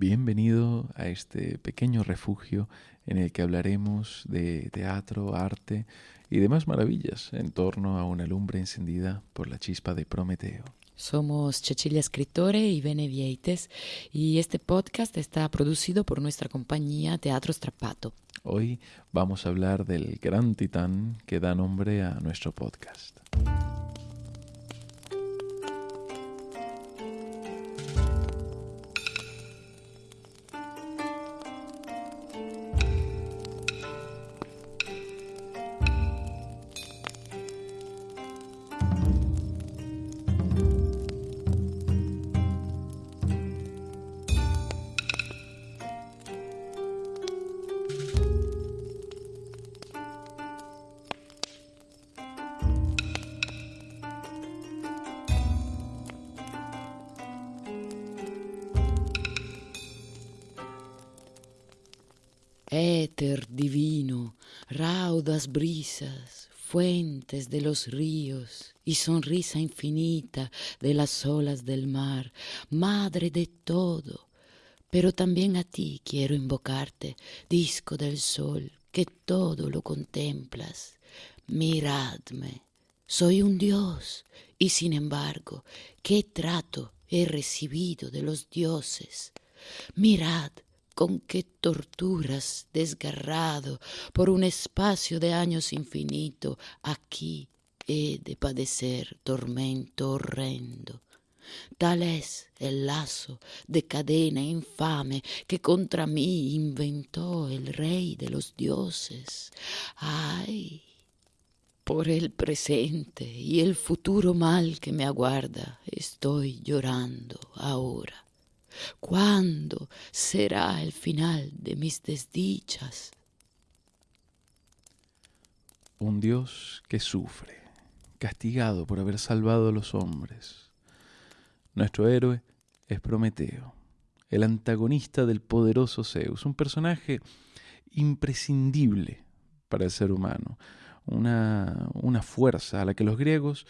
Bienvenido a este pequeño refugio en el que hablaremos de teatro, arte y demás maravillas en torno a una lumbre encendida por la chispa de Prometeo. Somos Cecilia Escritore y Bene Vieites y este podcast está producido por nuestra compañía Teatro Strappato. Hoy vamos a hablar del gran titán que da nombre a nuestro podcast. Brisas, fuentes de los ríos y sonrisa infinita de las olas del mar, madre de todo. Pero también a ti quiero invocarte, disco del sol, que todo lo contemplas. Miradme, soy un dios, y sin embargo, ¿qué trato he recibido de los dioses? Mirad, con qué torturas desgarrado por un espacio de años infinito aquí he de padecer tormento horrendo. Tal es el lazo de cadena infame que contra mí inventó el rey de los dioses. Ay, por el presente y el futuro mal que me aguarda estoy llorando ahora. ¿Cuándo será el final de mis desdichas? Un Dios que sufre, castigado por haber salvado a los hombres. Nuestro héroe es Prometeo, el antagonista del poderoso Zeus, un personaje imprescindible para el ser humano, una, una fuerza a la que los griegos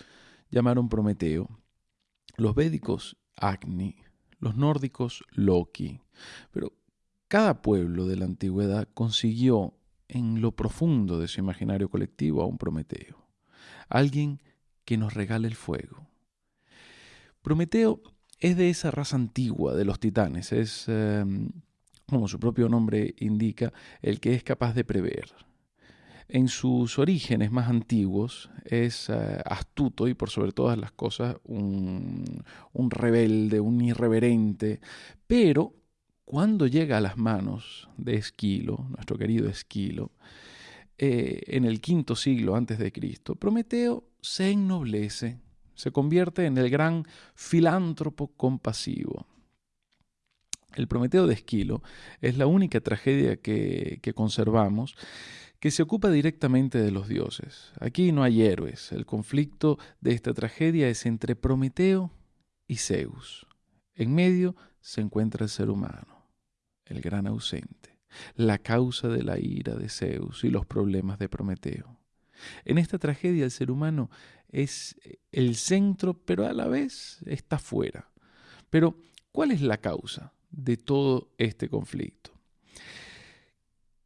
llamaron Prometeo, los védicos Agni, los nórdicos Loki. Pero cada pueblo de la antigüedad consiguió en lo profundo de su imaginario colectivo a un Prometeo, alguien que nos regale el fuego. Prometeo es de esa raza antigua de los titanes, es, em, como su propio nombre indica, el que es capaz de prever, en sus orígenes más antiguos es eh, astuto y por sobre todas las cosas un, rebelde, un irreverente, pero cuando llega a las manos de Esquilo, nuestro querido Esquilo, eh, en el quinto siglo antes de Cristo, Prometeo se ennoblece, se convierte en el gran filántropo compasivo. El Prometeo de Esquilo es la única tragedia que, que conservamos que se ocupa directamente de los dioses. Aquí no hay héroes. El conflicto de esta tragedia es entre Prometeo y Zeus. En medio se encuentra el ser humano, el gran ausente, la causa de la ira de Zeus y los problemas de Prometeo. En esta tragedia el ser humano es el centro, pero a la vez está fuera. Pero, ¿cuál es la causa de todo este conflicto?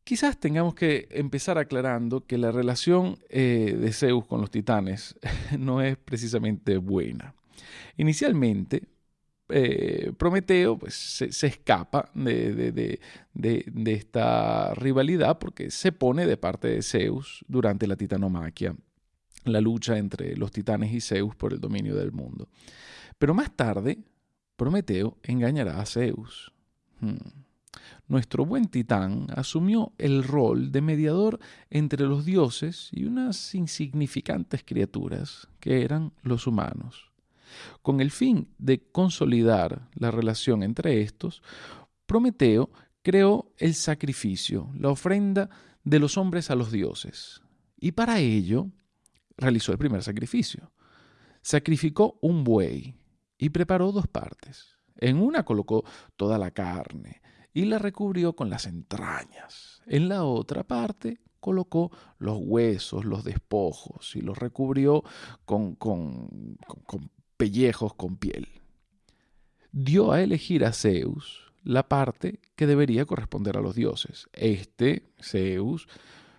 Quizás tengamos que empezar aclarando que la relación eh, de Zeus con los titanes no es precisamente buena. Inicialmente, eh, Prometeo pues, se, escapa de, esta rivalidad porque se pone de parte de Zeus durante la titanomaquia, la lucha entre los titanes y Zeus por el dominio del mundo. Pero más tarde, Prometeo engañará a Zeus. Hmm nuestro buen titán asumió el rol de mediador entre los dioses y unas insignificantes criaturas que eran los humanos. Con el fin de consolidar la relación entre estos, Prometeo creó el sacrificio, la ofrenda de los hombres a los dioses. Y para ello realizó el primer sacrificio. Sacrificó un buey y preparó dos partes. En una colocó toda la carne, y la recubrió con las entrañas. En la otra parte colocó los huesos, los despojos y los recubrió con, con, pellejos con piel. Dio a elegir a Zeus la parte que debería corresponder a los dioses. Este, Zeus,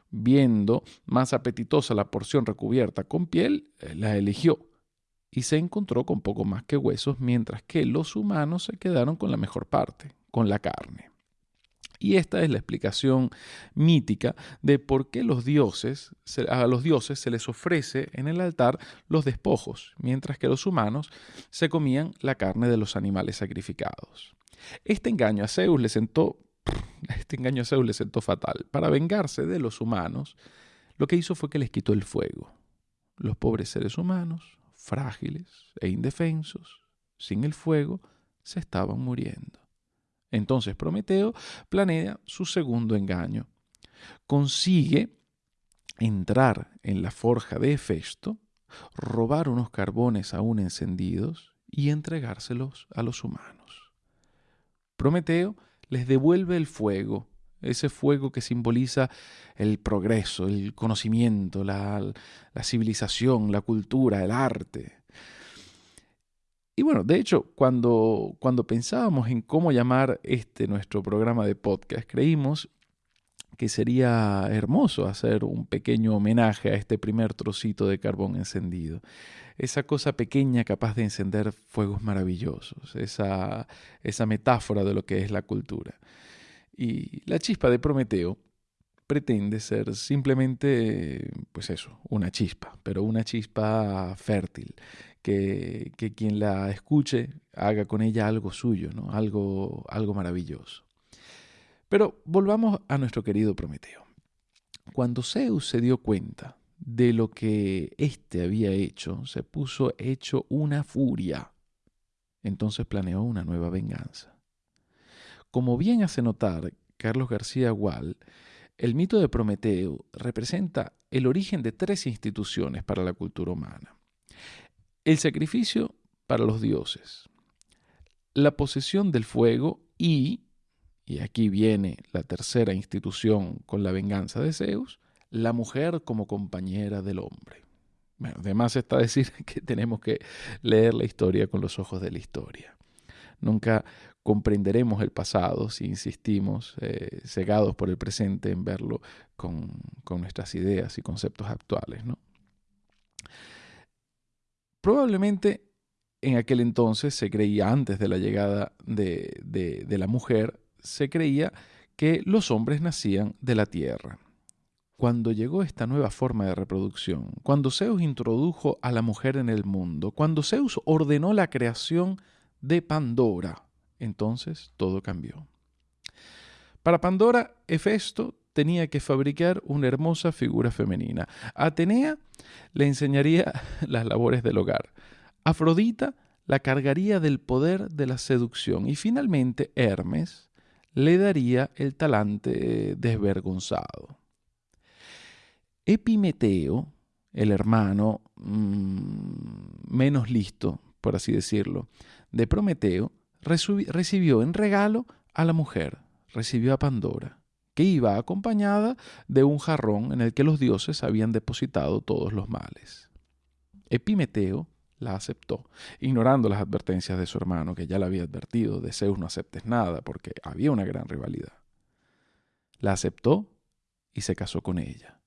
viendo más apetitosa la porción recubierta con piel, la eligió y se encontró con poco más que huesos, mientras que los humanos se quedaron con la mejor parte, con la carne. Y esta es la explicación mítica de por qué los dioses, a los dioses se les ofrece en el altar los despojos, mientras que los humanos se comían la carne de los animales sacrificados. Este engaño a Zeus le sentó, este engaño a Zeus le sentó fatal. Para vengarse de los humanos, lo que hizo fue que les quitó el fuego. Los pobres seres humanos, frágiles e indefensos, sin el fuego, se estaban muriendo. Entonces Prometeo planea su segundo engaño. Consigue entrar en la forja de Hefesto, robar unos carbones aún encendidos y entregárselos a los humanos. Prometeo les devuelve el fuego, ese fuego que simboliza el progreso, el conocimiento, la, la civilización, la cultura, el arte. Y bueno, de hecho, cuando, cuando pensábamos en cómo llamar este nuestro programa de podcast, creímos que sería hermoso hacer un pequeño homenaje a este primer trocito de carbón encendido. Esa cosa pequeña capaz de encender fuegos maravillosos, esa, esa metáfora de lo que es la cultura. Y la chispa de Prometeo pretende ser simplemente, pues eso, una chispa, pero una chispa fértil, que, quien la escuche haga con ella algo suyo, ¿no? algo, algo maravilloso. Pero volvamos a nuestro querido Prometeo. Cuando Zeus se dio cuenta de lo que éste había hecho, se puso hecho una furia. Entonces planeó una nueva venganza. Como bien hace notar Carlos García Gual, el mito de Prometeo representa el origen de tres instituciones para la cultura humana. El sacrificio para los dioses, la posesión del fuego y, y aquí viene la tercera institución con la venganza de Zeus, la mujer como compañera del hombre. Bueno, además está decir que tenemos que leer la historia con los ojos de la historia. Nunca comprenderemos el pasado si insistimos, eh, cegados por el presente, en verlo con, con, nuestras ideas y conceptos actuales. ¿no? Probablemente en aquel entonces se creía, antes de la llegada de, la mujer, se creía que los hombres nacían de la tierra cuando llegó esta nueva forma de reproducción, cuando Zeus introdujo a la mujer en el mundo, cuando Zeus ordenó la creación de Pandora, entonces todo cambió. Para Pandora, Hefesto tenía que fabricar una hermosa figura femenina. Atenea le enseñaría las labores del hogar. Afrodita la cargaría del poder de la seducción. Y finalmente Hermes le daría el talante desvergonzado. Epimeteo, el hermano mmm, menos listo, por así decirlo, de Prometeo, recibió en regalo a la mujer, recibió a Pandora, que iba acompañada de un jarrón en el que los dioses habían depositado todos los males. Epimeteo la aceptó, ignorando las advertencias de su hermano, que ya le había advertido, de Zeus no aceptes nada, porque había una gran rivalidad. La aceptó y se casó con ella.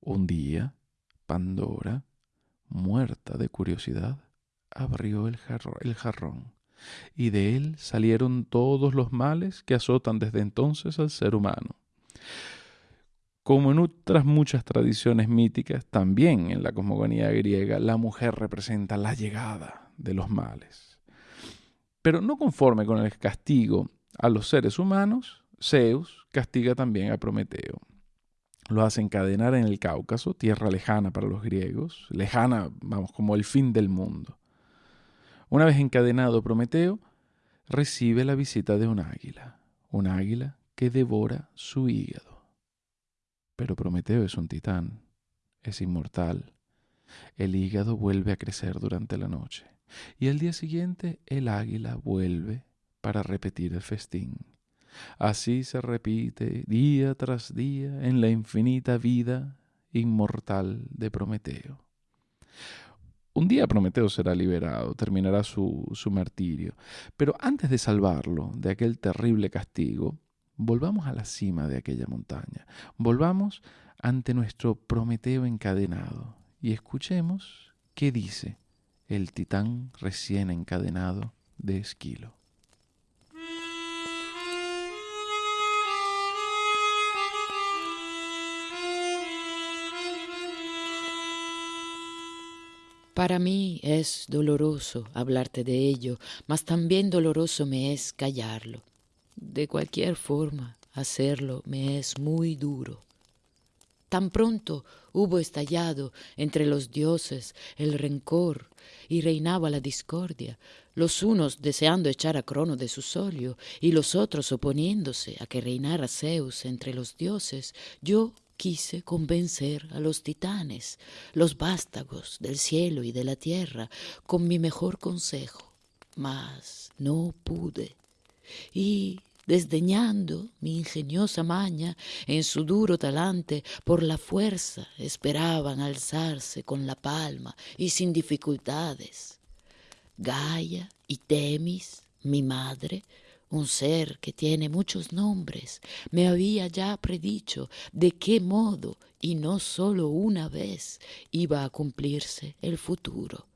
Un día, Pandora, muerta de curiosidad, abrió el, el, jarrón, y de él salieron todos los males que azotan desde entonces al ser humano. Como en otras muchas tradiciones míticas, también en la cosmogonía griega, la mujer representa la llegada de los males. Pero no conforme con el castigo a los seres humanos, Zeus castiga también a Prometeo lo hace encadenar en el Cáucaso, tierra lejana para los griegos, lejana, vamos, como el fin del mundo. Una vez encadenado Prometeo, recibe la visita de un águila, un águila que devora su hígado. Pero Prometeo es un titán, es inmortal. El hígado vuelve a crecer durante la noche y al día siguiente el águila vuelve para repetir el festín. Así se repite día tras día en la infinita vida inmortal de Prometeo. Un día Prometeo será liberado, terminará su, su martirio. Pero antes de salvarlo de aquel terrible castigo, volvamos a la cima de aquella montaña. Volvamos ante nuestro Prometeo encadenado y escuchemos qué dice el titán recién encadenado de Esquilo. Para mí es doloroso hablarte de ello, mas también doloroso me es callarlo. De cualquier forma, hacerlo me es muy duro. Tan pronto hubo estallado entre los dioses el rencor y reinaba la discordia, los unos deseando echar a Crono de su solio y los otros oponiéndose a que reinara Zeus entre los dioses, yo quise convencer a los titanes, los vástagos del cielo y de la tierra, con mi mejor consejo, mas no pude. Y desdeñando mi ingeniosa maña, en su duro talante, por la fuerza esperaban alzarse con la palma y sin dificultades. Gaia y Temis, mi madre, un ser que tiene muchos nombres, me había ya predicho de qué modo, y no sólo una vez, iba a cumplirse el futuro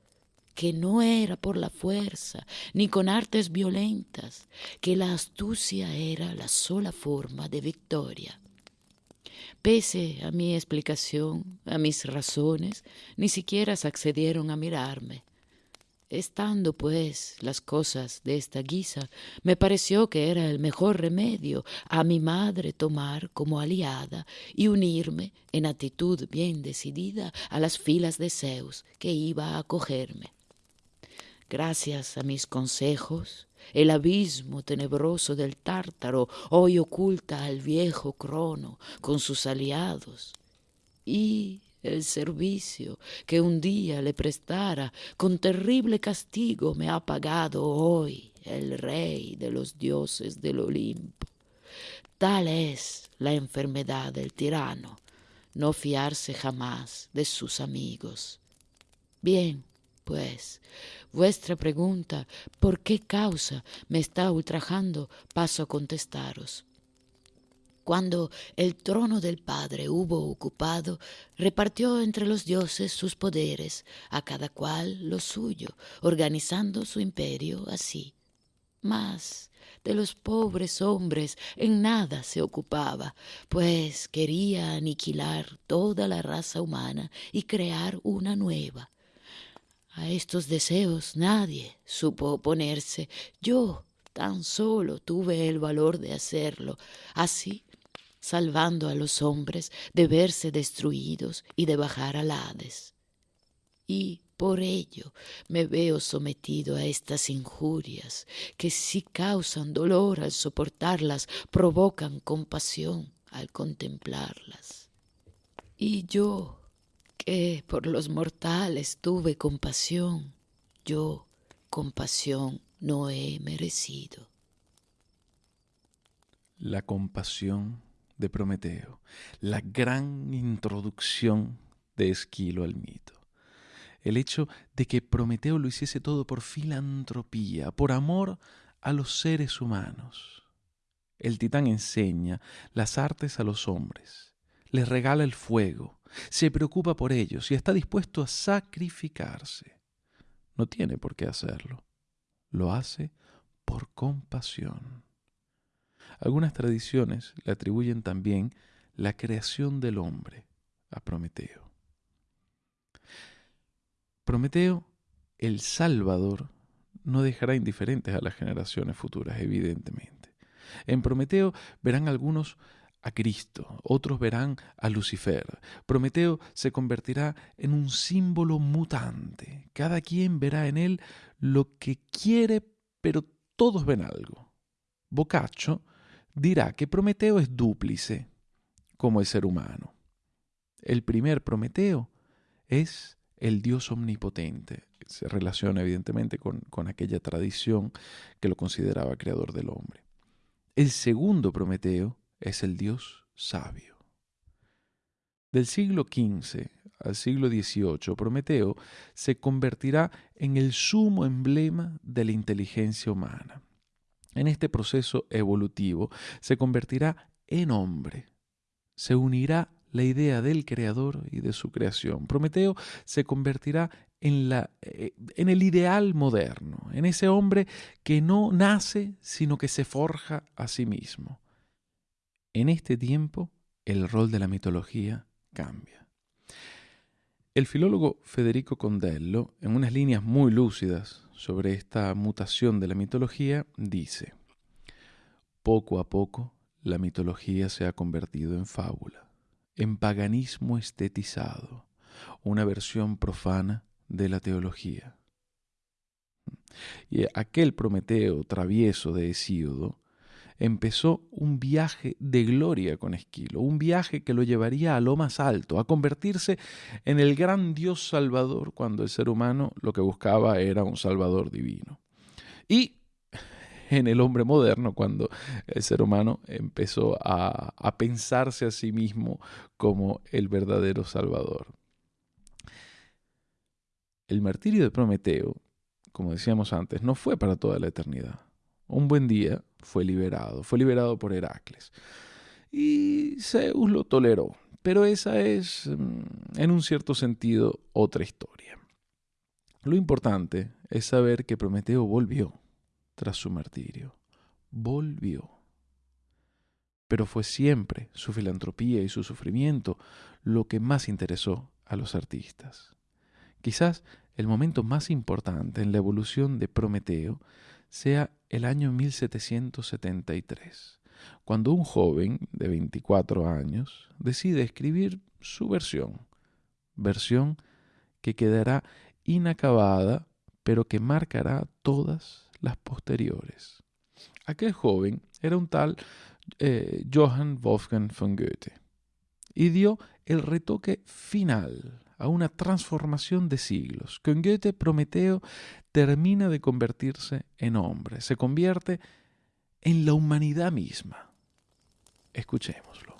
que no era por la fuerza ni con artes violentas, que la astucia era la sola forma de victoria. Pese a mi explicación, a mis razones, ni siquiera se accedieron a mirarme. Estando, pues, las cosas de esta guisa, me pareció que era el mejor remedio a mi madre tomar como aliada y unirme en actitud bien decidida a las filas de Zeus que iba a acogerme. Gracias a mis consejos, el abismo tenebroso del tártaro hoy oculta al viejo Crono con sus aliados. Y el servicio que un día le prestara con terrible castigo me ha pagado hoy el rey de los dioses del Olimpo. Tal es la enfermedad del tirano, no fiarse jamás de sus amigos. Bien, pues, vuestra pregunta, ¿por qué causa me está ultrajando? Paso a contestaros. Cuando el trono del Padre hubo ocupado, repartió entre los dioses sus poderes, a cada cual lo suyo, organizando su imperio así. Mas de los pobres hombres en nada se ocupaba, pues quería aniquilar toda la raza humana y crear una nueva. A estos deseos nadie supo oponerse. Yo tan solo tuve el valor de hacerlo. Así salvando a los hombres de verse destruidos y de bajar al Hades. Y por ello me veo sometido a estas injurias, que si causan dolor al soportarlas, provocan compasión al contemplarlas. Y yo, que por los mortales tuve compasión, yo compasión no he merecido. La compasión de Prometeo, la gran introducción de Esquilo al mito. El hecho de que Prometeo lo hiciese todo por filantropía, por amor a los seres humanos. El titán enseña las artes a los hombres, les regala el fuego, se preocupa por ellos y está dispuesto a sacrificarse. No tiene por qué hacerlo. Lo hace por compasión. Algunas tradiciones le atribuyen también la creación del hombre a Prometeo. Prometeo, el Salvador, no dejará indiferentes a las generaciones futuras, evidentemente. En Prometeo verán algunos a Cristo, otros verán a Lucifer. Prometeo se convertirá en un símbolo mutante. Cada quien verá en él lo que quiere, pero todos ven algo. Boccaccio dirá que Prometeo es dúplice, como el ser humano. El primer Prometeo es el Dios omnipotente. Se relaciona evidentemente con, con aquella tradición que lo consideraba creador del hombre. El segundo Prometeo es el Dios sabio. Del siglo XV al siglo XVIII, Prometeo se convertirá en el sumo emblema de la inteligencia humana. En este proceso evolutivo se convertirá en hombre, se unirá la idea del creador y de su creación. Prometeo se convertirá en, eh, en el ideal moderno, en ese hombre que no nace, sino que se forja a sí mismo. En este tiempo, el rol de la mitología cambia. El filólogo Federico Condello, en unas líneas muy lúcidas sobre esta mutación de la mitología, dice, poco a poco la mitología se ha convertido en fábula, en paganismo estetizado, una versión profana de la teología. Y aquel Prometeo travieso de Hesíodo empezó un viaje de gloria con Esquilo, un viaje que lo llevaría a lo más alto, a convertirse en el gran Dios salvador cuando el ser humano lo que buscaba era un salvador divino. Y en el hombre moderno, cuando el ser humano empezó a, a pensarse a sí mismo como el verdadero salvador. El martirio de Prometeo, como decíamos antes, no fue para toda la eternidad un buen día fue liberado, fue liberado por Heracles. Y Zeus lo toleró, pero esa es, mm, en un cierto sentido, otra historia. Lo importante es saber que Prometeo volvió tras su martirio. Volvió. Pero fue siempre su filantropía y su sufrimiento lo que más interesó a los artistas. Quizás el momento más importante en la evolución de Prometeo sea el año 1773, cuando un joven de 24 años decide escribir su versión, versión que quedará inacabada, pero que marcará todas las posteriores. Aquel joven era un tal eh, Johann Wolfgang von Goethe y dio el retoque final a una transformación de siglos. Con Goethe, Prometeo termina de convertirse en hombre, se convierte en la humanidad misma. Escuchémoslo.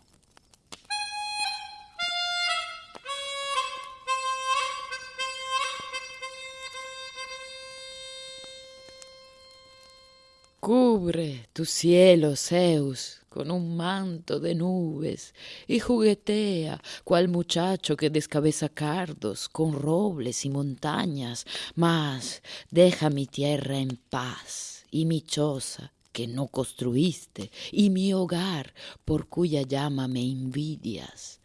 Cubre tu cielo, Zeus, con un manto de nubes y juguetea cual muchacho que descabeza cardos con robles y montañas, mas deja mi tierra en paz y mi choza que no construiste y mi hogar por cuya llama me envidias.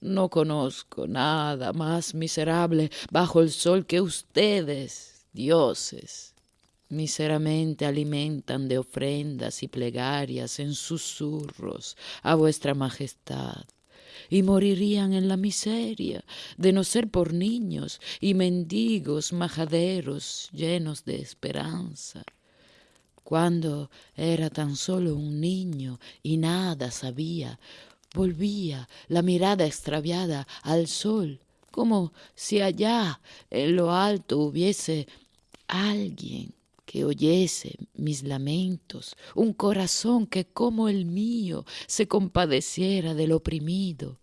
No conozco nada más miserable bajo el sol que ustedes, dioses Miseramente alimentan de ofrendas y plegarias en susurros a vuestra majestad, y morirían en la miseria de no ser por niños y mendigos majaderos llenos de esperanza. Cuando era tan solo un niño y nada sabía, volvía la mirada extraviada al sol, como si allá en lo alto hubiese alguien que oyese mis lamentos, un corazón que como el mío se compadeciera del oprimido.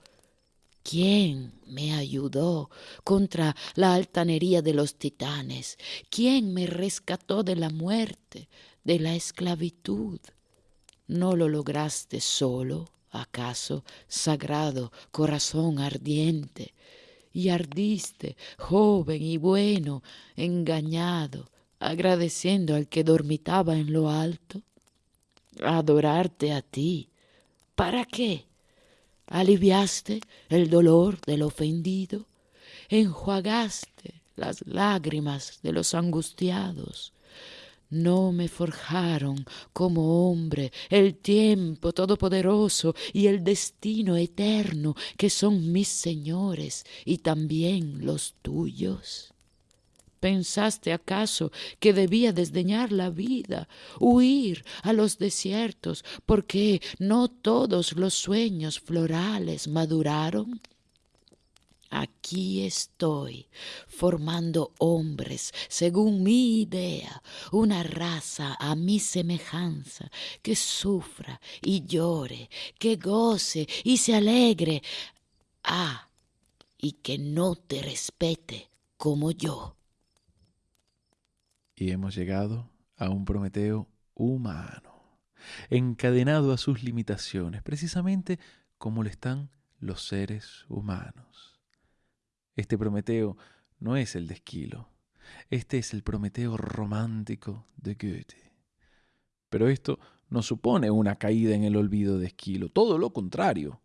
¿Quién me ayudó contra la altanería de los titanes? ¿Quién me rescató de la muerte, de la esclavitud? ¿No lo lograste solo, acaso, sagrado corazón ardiente? Y ardiste, joven y bueno, engañado, agradeciendo al que dormitaba en lo alto, adorarte a ti. ¿Para qué? Aliviaste el dolor del ofendido, enjuagaste las lágrimas de los angustiados. No me forjaron como hombre el tiempo todopoderoso y el destino eterno que son mis señores y también los tuyos. ¿Pensaste acaso que debía desdeñar la vida, huir a los desiertos, porque no todos los sueños florales maduraron? Aquí estoy, formando hombres según mi idea, una raza a mi semejanza, que sufra y llore, que goce y se alegre. Ah, y que no te respete como yo. Y hemos llegado a un Prometeo humano, encadenado a sus limitaciones, precisamente como lo están los seres humanos. Este Prometeo no es el de Esquilo, este es el Prometeo romántico de Goethe. Pero esto no supone una caída en el olvido de Esquilo, todo lo contrario.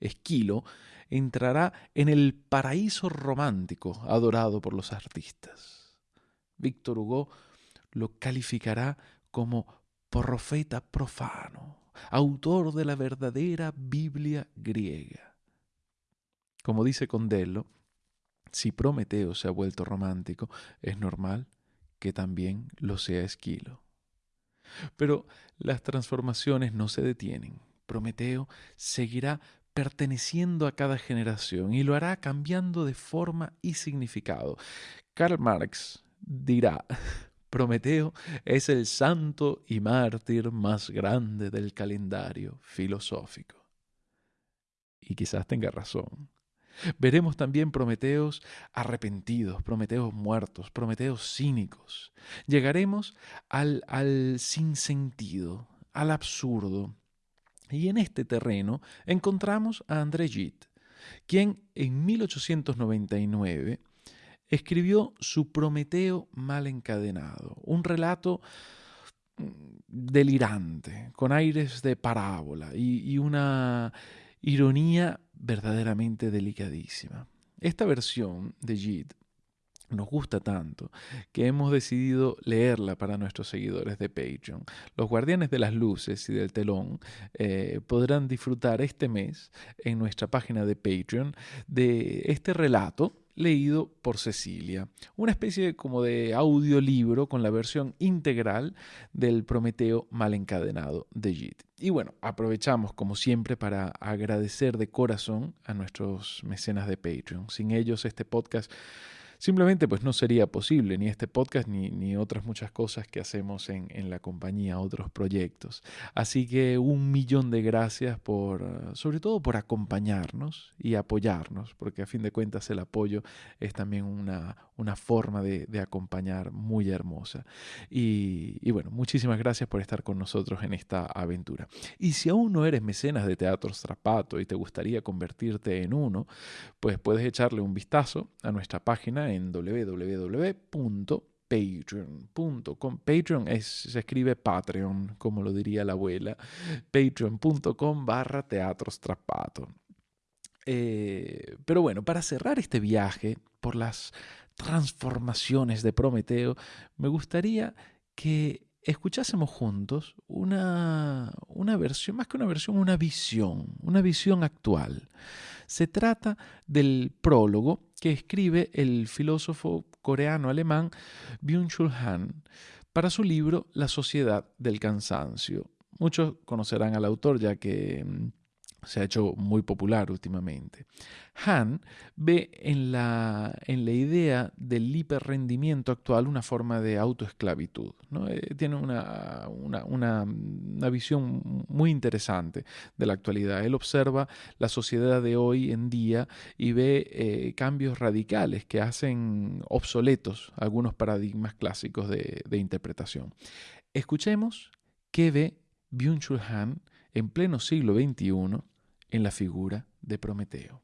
Esquilo entrará en el paraíso romántico adorado por los artistas. Víctor Hugo lo calificará como profeta profano, autor de la verdadera Biblia griega. Como dice Condello, si Prometeo se ha vuelto romántico, es normal que también lo sea Esquilo. Pero las transformaciones no se detienen. Prometeo seguirá perteneciendo a cada generación y lo hará cambiando de forma y significado. Karl Marx dirá, Prometeo es el santo y mártir más grande del calendario filosófico. Y quizás tenga razón. Veremos también Prometeos arrepentidos, Prometeos muertos, Prometeos cínicos. Llegaremos al, al sinsentido, al absurdo, y en este terreno encontramos a André Gide, quien en 1899 escribió su Prometeo mal encadenado, un relato mm, delirante, con aires de parábola y, una ironía verdaderamente delicadísima. Esta versión de Gide nos gusta tanto que hemos decidido leerla para nuestros seguidores de Patreon. Los guardianes de las luces y del telón eh, podrán disfrutar este mes en nuestra página de Patreon de este relato leído por Cecilia, una especie como de audiolibro con la versión integral del Prometeo mal encadenado de Jit. Y bueno, aprovechamos como siempre para agradecer de corazón a nuestros mecenas de Patreon. Sin ellos este podcast Simplemente pues no sería posible ni este podcast ni, ni otras muchas cosas que hacemos en, en, la compañía, otros proyectos. Así que un millón de gracias por, sobre todo por acompañarnos y apoyarnos, porque a fin de cuentas el apoyo es también una, una forma de, acompañar muy hermosa. Y, bueno, muchísimas gracias por estar con nosotros en esta aventura. Y si aún no eres mecenas de Teatro Strapato y te gustaría convertirte en uno, pues puedes echarle un vistazo a nuestra página en www.patreon.com. Patreon es, se escribe Patreon, como lo diría la abuela. Patreon.com barra Teatro Strapato. Eh, pero bueno, para cerrar este viaje por las transformaciones de Prometeo, me gustaría que escuchásemos juntos una, una versión, más que una versión, una visión, una visión actual. Se trata del prólogo que escribe el filósofo coreano-alemán Byung-Chul Han para su libro La sociedad del cansancio. Muchos conocerán al autor ya que mm, se ha hecho muy popular últimamente. Han ve en la, en la idea del hiperrendimiento actual una forma de autoesclavitud. Eh, tiene una, una, una, una, visión muy interesante de la actualidad. Él observa la sociedad de hoy en día y ve eh, cambios radicales que hacen obsoletos algunos paradigmas clásicos de, de interpretación. Escuchemos qué ve Byung-Chul Han en pleno siglo XXI en la figura de Prometeo.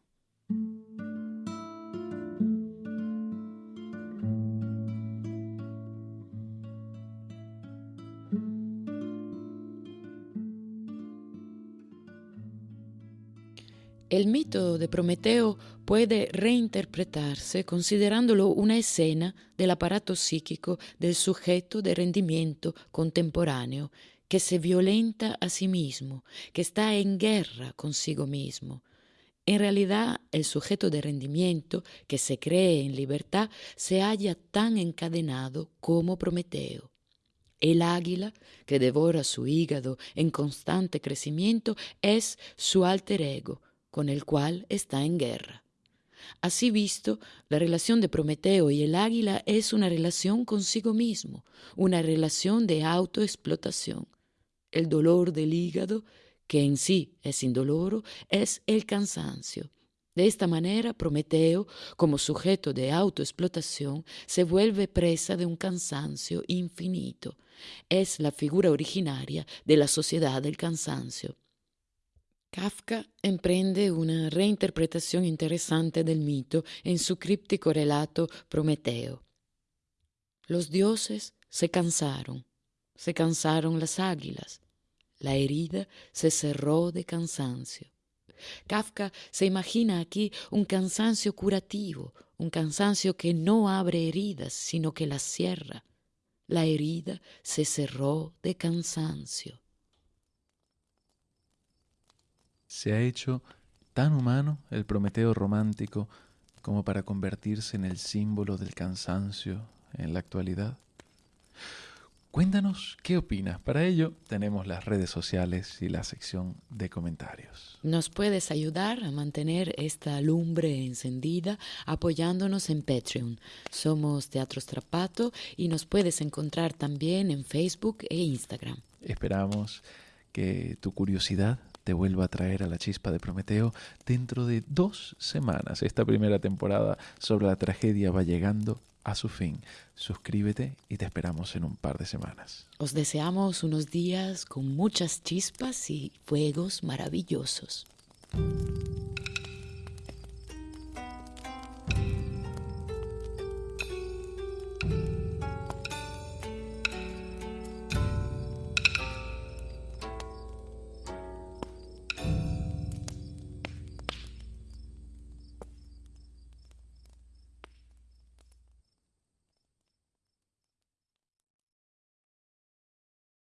El mito de Prometeo puede reinterpretarse considerándolo una escena del aparato psíquico del sujeto de rendimiento contemporáneo que se violenta a sí mismo, que está en guerra consigo mismo. En realidad, el sujeto de rendimiento que se cree en libertad se halla tan encadenado como Prometeo. El águila, que devora su hígado en constante crecimiento, es su alter ego, con el cual está en guerra. Así visto, la relación de Prometeo y el águila es una relación consigo mismo, una relación de autoexplotación. El dolor del hígado, que en sí es indoloro, es el cansancio. De esta manera, Prometeo, como sujeto de autoexplotación, se vuelve presa de un cansancio infinito. Es la figura originaria de la sociedad del cansancio. Kafka emprende una reinterpretación interesante del mito en su críptico relato Prometeo. Los dioses se cansaron, se cansaron las águilas, la herida se cerró de cansancio. Kafka se imagina aquí un cansancio curativo, un cansancio que no abre heridas, sino que las cierra. La herida se cerró de cansancio. Se ha hecho tan humano el Prometeo romántico como para convertirse en el símbolo del cansancio en la actualidad. Cuéntanos qué opinas. Para ello tenemos las redes sociales y la sección de comentarios. Nos puedes ayudar a mantener esta lumbre encendida apoyándonos en Patreon. Somos Teatro Strapato y nos puedes encontrar también en Facebook e Instagram. Esperamos que tu curiosidad te vuelva a traer a la chispa de Prometeo dentro de dos semanas. Esta primera temporada sobre la tragedia va llegando a su fin. Suscríbete y te esperamos en un par de semanas. Os deseamos unos días con muchas chispas y fuegos maravillosos.